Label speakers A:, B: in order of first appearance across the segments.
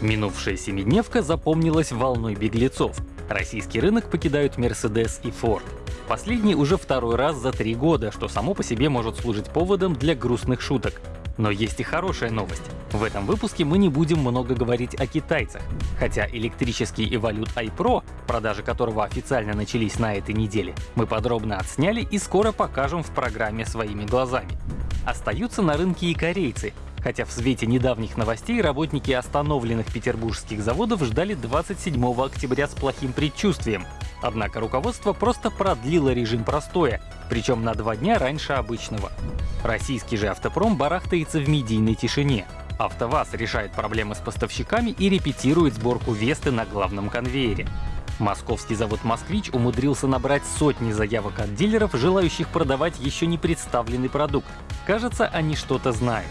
A: Минувшая семидневка запомнилась волной беглецов. Российский рынок покидают Mercedes и Ford. Последний уже второй раз за три года, что само по себе может служить поводом для грустных шуток. Но есть и хорошая новость. В этом выпуске мы не будем много говорить о китайцах. Хотя электрический Evolute iPro, продажи которого официально начались на этой неделе, мы подробно отсняли и скоро покажем в программе своими глазами. Остаются на рынке и корейцы, хотя в свете недавних новостей работники остановленных петербургских заводов ждали 27 октября с плохим предчувствием. Однако руководство просто продлило режим простоя, причем на два дня раньше обычного. Российский же автопром барахтается в медийной тишине. АвтоВАЗ решает проблемы с поставщиками и репетирует сборку Весты на главном конвейере. Московский завод «Москвич» умудрился набрать сотни заявок от дилеров, желающих продавать еще не представленный продукт. Кажется, они что-то знают.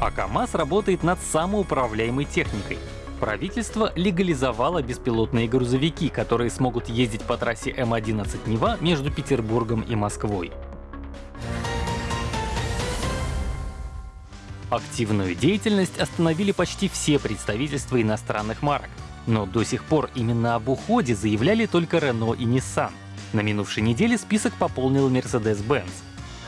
A: А КАМАЗ работает над самоуправляемой техникой. Правительство легализовало беспилотные грузовики, которые смогут ездить по трассе М11 Нева между Петербургом и Москвой. Активную деятельность остановили почти все представительства иностранных марок. Но до сих пор именно об уходе заявляли только Renault и Nissan. На минувшей неделе список пополнил Mercedes-Benz.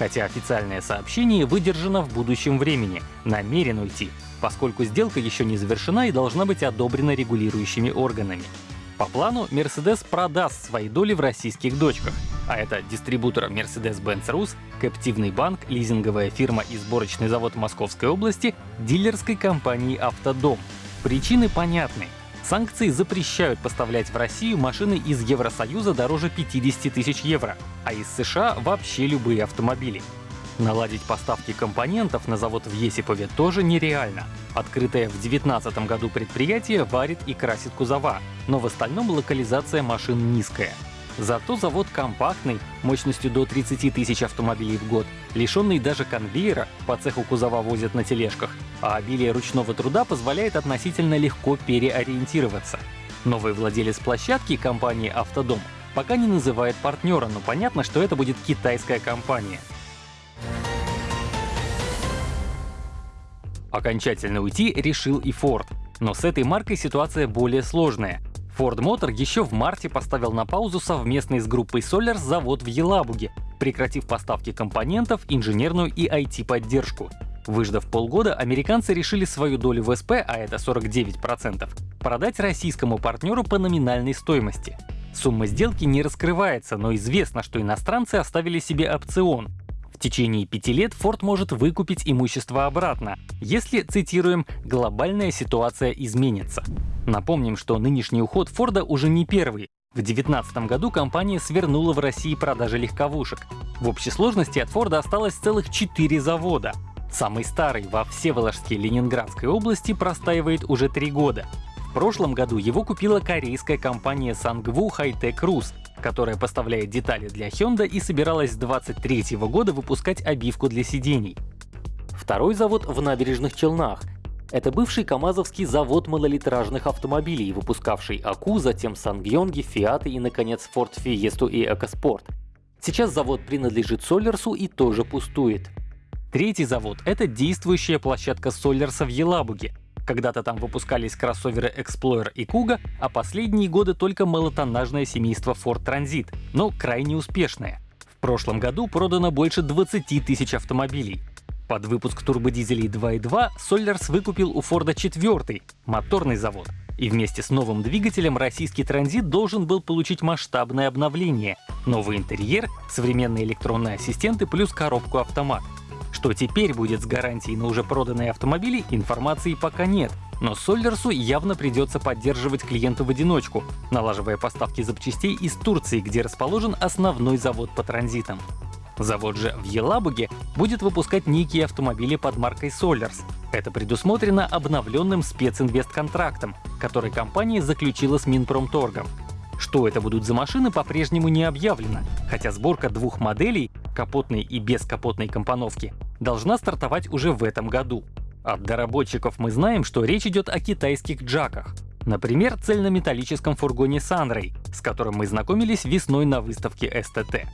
A: Хотя официальное сообщение выдержано в будущем времени, намерен уйти, поскольку сделка еще не завершена и должна быть одобрена регулирующими органами. По плану, Mercedes продаст свои доли в российских дочках, а это дистрибутор Mercedes-Benz Rus, Каптивный банк, лизинговая фирма и сборочный завод Московской области, дилерской компании «Автодом». Причины понятны. Санкции запрещают поставлять в Россию машины из Евросоюза дороже 50 тысяч евро, а из США вообще любые автомобили. Наладить поставки компонентов на завод в Есипове тоже нереально. Открытое в 2019 году предприятие варит и красит кузова, но в остальном локализация машин низкая. Зато завод компактный, мощностью до 30 тысяч автомобилей в год, лишенный даже конвейера, по цеху кузова возят на тележках, а обилие ручного труда позволяет относительно легко переориентироваться. Новый владелец площадки, компании «Автодом», пока не называет партнера, но понятно, что это будет китайская компания. Окончательно уйти решил и Ford. Но с этой маркой ситуация более сложная. Ford Motor еще в марте поставил на паузу совместный с группой Solars завод в Елабуге, прекратив поставки компонентов, инженерную и IT-поддержку. Выждав полгода, американцы решили свою долю в СП, а это 49%, продать российскому партнеру по номинальной стоимости. Сумма сделки не раскрывается, но известно, что иностранцы оставили себе опцион в течение пяти лет Ford может выкупить имущество обратно, если, цитируем, «глобальная ситуация изменится». Напомним, что нынешний уход Форда уже не первый. В 2019 году компания свернула в России продажи легковушек. В общей сложности от Форда осталось целых четыре завода. Самый старый во Всеволожске Ленинградской области простаивает уже три года. В прошлом году его купила корейская компания Sangwoo Hightech Rus, которая поставляет детали для Hyundai и собиралась с 2023 года выпускать обивку для сидений. Второй завод в набережных Челнах. Это бывший КАМАЗовский завод малолитражных автомобилей, выпускавший АКУ, затем Сангьонги, Фиаты и, наконец, Ford Fiesta и EcoSport. Сейчас завод принадлежит Солерсу и тоже пустует. Третий завод — это действующая площадка Солерса в Елабуге, когда-то там выпускались кроссоверы Explorer и Kuga, а последние годы только малотоннажное семейство Ford Transit, но крайне успешное. В прошлом году продано больше 20 тысяч автомобилей. Под выпуск турбодизелей 2.2 Solers выкупил у Форда четвертый, моторный завод. И вместе с новым двигателем российский транзит должен был получить масштабное обновление. Новый интерьер, современные электронные ассистенты плюс коробку автомат. Что теперь будет с гарантией на уже проданные автомобили, информации пока нет. Но Соллерсу явно придется поддерживать клиенту в одиночку, налаживая поставки запчастей из Турции, где расположен основной завод по транзитам. Завод же в Елабуге будет выпускать некие автомобили под маркой Solers. Это предусмотрено обновленным специнвестконтрактом, который компания заключила с Минпромторгом. Что это будут за машины, по-прежнему не объявлено, хотя сборка двух моделей, капотной и бескапотной компоновки, должна стартовать уже в этом году. От доработчиков мы знаем, что речь идет о китайских джаках. Например, цельнометаллическом фургоне Sunray, с которым мы знакомились весной на выставке STT.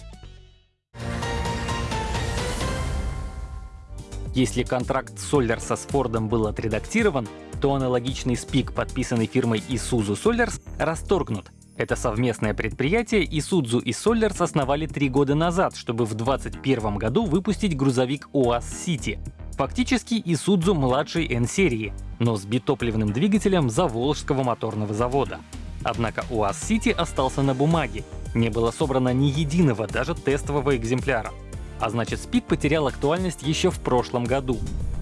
A: Если контракт Солярса с Фордом был отредактирован, то аналогичный спик, подписанный фирмой Isuzu Solars, расторгнут. Это совместное предприятие Isuzu и Solars основали три года назад, чтобы в 2021 году выпустить грузовик УАЗ City. Фактически Isuzu младшей N-серии, но с битопливным двигателем Заволжского моторного завода. Однако УАЗ City остался на бумаге, не было собрано ни единого, даже тестового экземпляра. А значит, СПИК потерял актуальность еще в прошлом году.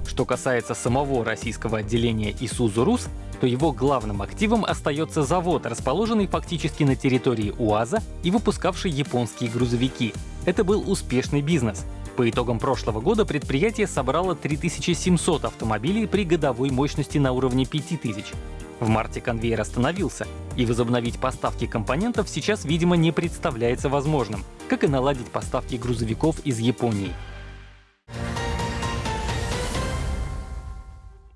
A: Что касается самого российского отделения Isuzu Rus, то его главным активом остается завод, расположенный фактически на территории УАЗа и выпускавший японские грузовики. Это был успешный бизнес. По итогам прошлого года предприятие собрало 3700 автомобилей при годовой мощности на уровне 5000. В марте конвейер остановился, и возобновить поставки компонентов сейчас, видимо, не представляется возможным, как и наладить поставки грузовиков из Японии.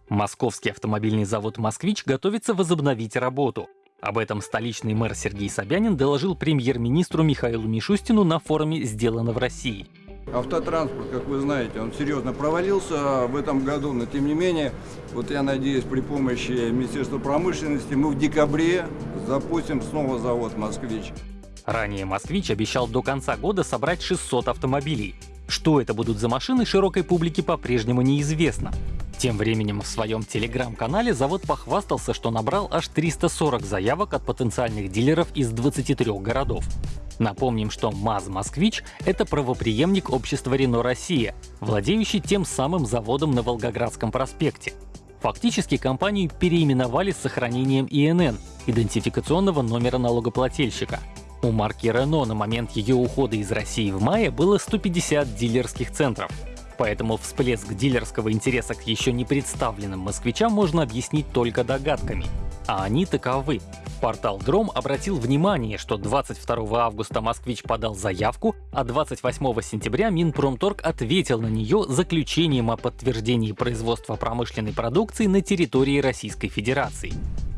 A: Московский автомобильный завод «Москвич» готовится возобновить работу. Об этом столичный мэр Сергей Собянин доложил премьер-министру Михаилу Мишустину на форуме «Сделано в России».
B: Автотранспорт, как вы знаете, он серьезно провалился в этом году, но тем не менее, вот я надеюсь, при помощи Министерства промышленности мы в декабре запустим снова завод «Москвич».
A: Ранее «Москвич» обещал до конца года собрать 600 автомобилей. Что это будут за машины, широкой публике по-прежнему неизвестно. Тем временем в своем телеграм-канале завод похвастался, что набрал аж 340 заявок от потенциальных дилеров из 23 городов. Напомним, что МАЗ-Москвич — это правоприемник общества Рено Россия, владеющий тем самым заводом на Волгоградском проспекте. Фактически компанию переименовали с сохранением ИНН — идентификационного номера налогоплательщика. У марки Renault на момент ее ухода из России в мае было 150 дилерских центров. Поэтому всплеск дилерского интереса к еще не представленным москвичам можно объяснить только догадками. А они таковы. Портал Дром обратил внимание, что 22 августа «Москвич» подал заявку, а 28 сентября Минпромторг ответил на нее заключением о подтверждении производства промышленной продукции на территории Российской Федерации.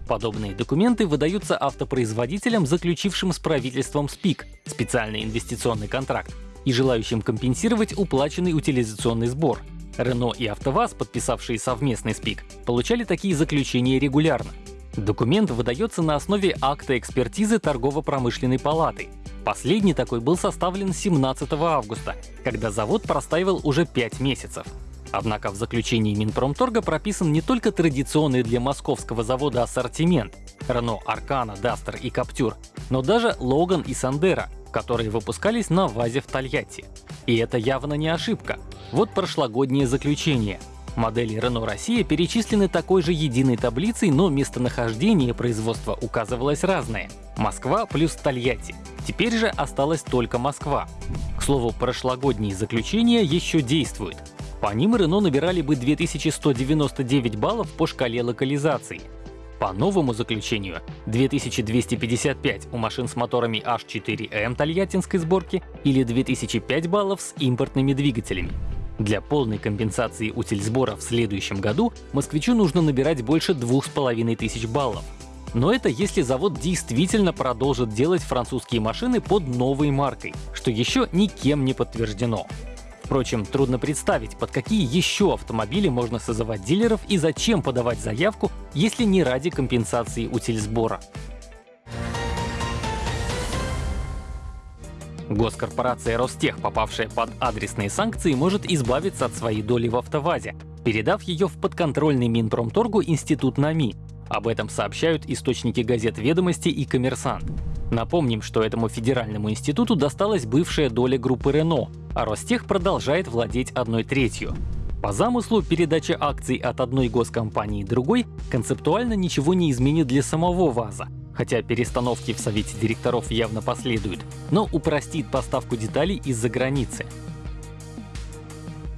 A: Подобные документы выдаются автопроизводителям, заключившим с правительством СПИК — специальный инвестиционный контракт, и желающим компенсировать уплаченный утилизационный сбор. Рено и АвтоВАЗ, подписавшие совместный СПИК, получали такие заключения регулярно. Документ выдается на основе акта экспертизы Торгово-промышленной палаты. Последний такой был составлен 17 августа, когда завод простаивал уже 5 месяцев. Однако в заключении Минпромторга прописан не только традиционный для московского завода ассортимент — Renault Arcana, Duster и Captur, но даже Logan и Sandero, которые выпускались на ВАЗе в Тольятти. И это явно не ошибка. Вот прошлогоднее заключение. Модели Renault Россия перечислены такой же единой таблицей, но местонахождение производства указывалось разное. Москва плюс Тольятти. Теперь же осталась только Москва. К слову, прошлогодние заключения еще действуют. По ним Renault набирали бы 2199 баллов по шкале локализации. По новому заключению 2255 у машин с моторами H4M тольяттинской сборки или 2005 баллов с импортными двигателями. Для полной компенсации утильсбора в следующем году москвичу нужно набирать больше 2500 баллов. Но это если завод действительно продолжит делать французские машины под новой маркой, что еще никем не подтверждено. Впрочем, трудно представить, под какие еще автомобили можно созывать дилеров и зачем подавать заявку, если не ради компенсации утильсбора. Госкорпорация Ростех, попавшая под адресные санкции, может избавиться от своей доли в АвтоВАЗе, передав ее в подконтрольный Минпромторгу Институт НАМИ. Об этом сообщают источники газет «Ведомости» и «Коммерсант». Напомним, что этому федеральному институту досталась бывшая доля группы Рено, а Ростех продолжает владеть одной третью. По замыслу, передача акций от одной госкомпании другой концептуально ничего не изменит для самого ВАЗа, хотя перестановки в Совете директоров явно последуют, но упростит поставку деталей из-за границы.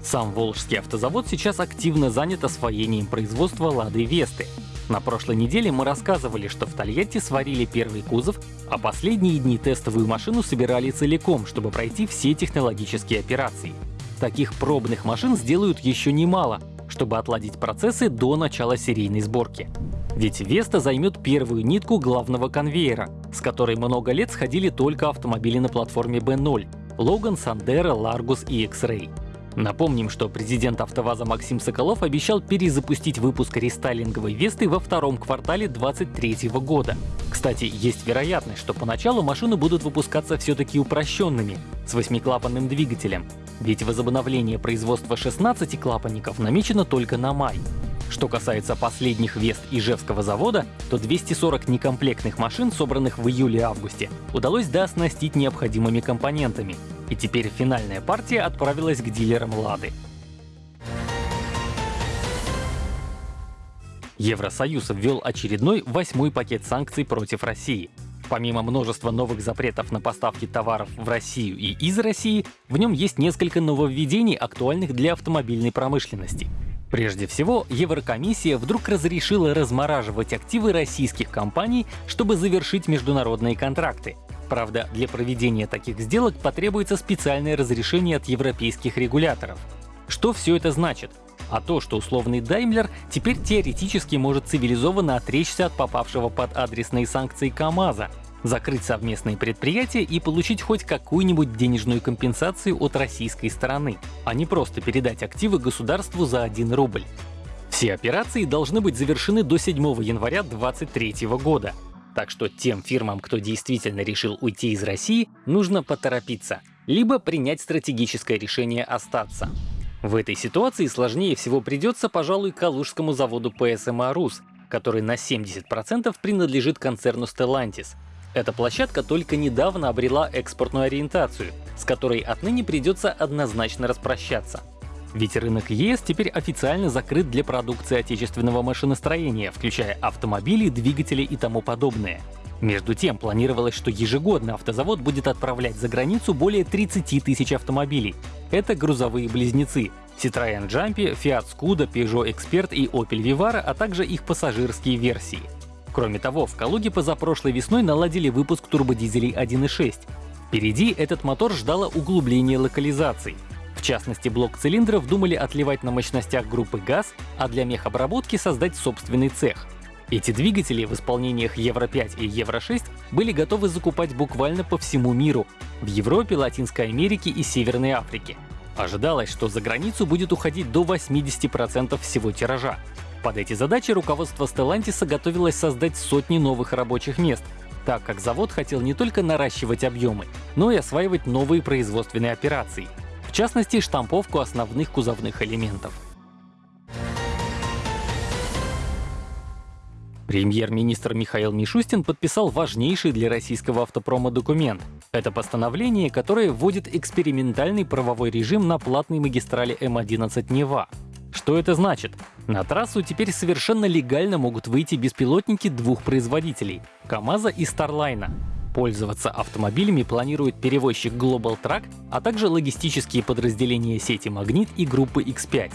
A: Сам Волжский автозавод сейчас активно занят освоением производства «Лады Весты», на прошлой неделе мы рассказывали, что в Тольятти сварили первый кузов, а последние дни тестовую машину собирали целиком, чтобы пройти все технологические операции. Таких пробных машин сделают еще немало, чтобы отладить процессы до начала серийной сборки. Ведь Веста займет первую нитку главного конвейера, с которой много лет сходили только автомобили на платформе B0 — Logan, Sandero, Largus и X-Ray. — Напомним, что президент АвтоВАЗа Максим Соколов обещал перезапустить выпуск рестайлинговой Весты во втором квартале 2023 года. Кстати, есть вероятность, что поначалу машины будут выпускаться все-таки упрощенными, с восьмиклапанным двигателем. Ведь возобновление производства 16 клапанников намечено только на май. Что касается последних Вест Ижевского завода, то 240 некомплектных машин, собранных в июле-августе, удалось дооснастить необходимыми компонентами. И теперь финальная партия отправилась к дилерам «Лады». Евросоюз ввел очередной восьмой пакет санкций против России. Помимо множества новых запретов на поставки товаров в Россию и из России, в нем есть несколько нововведений, актуальных для автомобильной промышленности. Прежде всего, Еврокомиссия вдруг разрешила размораживать активы российских компаний, чтобы завершить международные контракты. Правда, для проведения таких сделок потребуется специальное разрешение от европейских регуляторов. Что все это значит? А то, что условный Даймлер теперь теоретически может цивилизованно отречься от попавшего под адресные санкции КАМАЗа, закрыть совместные предприятия и получить хоть какую-нибудь денежную компенсацию от российской стороны, а не просто передать активы государству за 1 рубль. Все операции должны быть завершены до 7 января 2023 года. Так что тем фирмам, кто действительно решил уйти из России, нужно поторопиться, либо принять стратегическое решение остаться. В этой ситуации сложнее всего придется, пожалуй, Калужскому заводу ПСМА «Рус», который на 70% принадлежит концерну Stellantis, эта площадка только недавно обрела экспортную ориентацию, с которой отныне придется однозначно распрощаться. Ведь рынок ЕС теперь официально закрыт для продукции отечественного машиностроения, включая автомобили, двигатели и тому подобное. Между тем, планировалось, что ежегодно автозавод будет отправлять за границу более 30 тысяч автомобилей. Это грузовые близнецы — Citroёn Jumpy, Fiat Scudo, Peugeot Expert и Opel Vivara, а также их пассажирские версии. Кроме того, в Калуге позапрошлой весной наладили выпуск турбодизелей 1.6. Впереди этот мотор ждало углубление локализаций. В частности, блок цилиндров думали отливать на мощностях группы ГАЗ, а для мехобработки создать собственный цех. Эти двигатели в исполнениях Евро-5 и Евро-6 были готовы закупать буквально по всему миру — в Европе, Латинской Америке и Северной Африке. Ожидалось, что за границу будет уходить до 80% всего тиража. Под эти задачи руководство Stellantis готовилось создать сотни новых рабочих мест, так как завод хотел не только наращивать объемы, но и осваивать новые производственные операции, в частности штамповку основных кузовных элементов. Премьер-министр Михаил Мишустин подписал важнейший для российского автопрома документ. Это постановление, которое вводит экспериментальный правовой режим на платной магистрали М11 Нева. Что это значит? На трассу теперь совершенно легально могут выйти беспилотники двух производителей — КАМАЗа и Старлайна. Пользоваться автомобилями планирует перевозчик Global Truck, а также логистические подразделения сети Магнит и группы X5.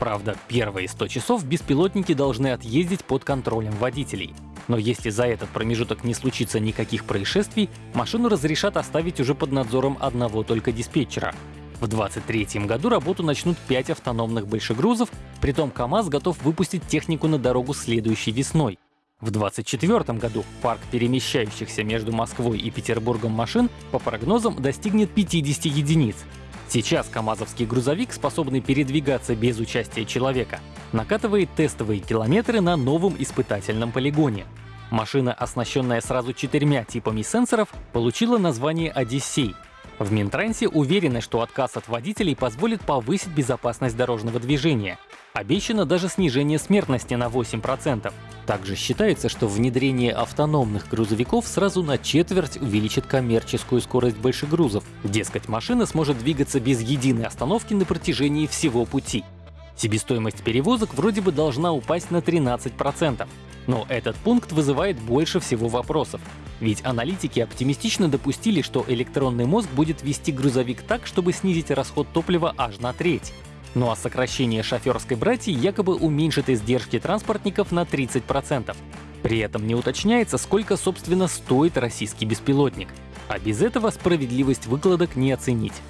A: Правда, первые 100 часов беспилотники должны отъездить под контролем водителей. Но если за этот промежуток не случится никаких происшествий, машину разрешат оставить уже под надзором одного только диспетчера. В 2023 году работу начнут 5 автономных большегрузов, притом КАМАЗ готов выпустить технику на дорогу следующей весной. В 2024 году парк перемещающихся между Москвой и Петербургом машин по прогнозам достигнет 50 единиц. Сейчас КАМАЗовский грузовик, способный передвигаться без участия человека, накатывает тестовые километры на новом испытательном полигоне. Машина, оснащенная сразу четырьмя типами сенсоров, получила название «Одиссей», в Минтрансе уверены, что отказ от водителей позволит повысить безопасность дорожного движения. Обещано даже снижение смертности на 8%. Также считается, что внедрение автономных грузовиков сразу на четверть увеличит коммерческую скорость большегрузов. Дескать, машина сможет двигаться без единой остановки на протяжении всего пути. Себестоимость перевозок вроде бы должна упасть на 13%. Но этот пункт вызывает больше всего вопросов. Ведь аналитики оптимистично допустили, что электронный мозг будет вести грузовик так, чтобы снизить расход топлива аж на треть. Ну а сокращение шоферской братьи якобы уменьшит издержки транспортников на 30%. При этом не уточняется, сколько собственно стоит российский беспилотник. А без этого справедливость выкладок не оценить.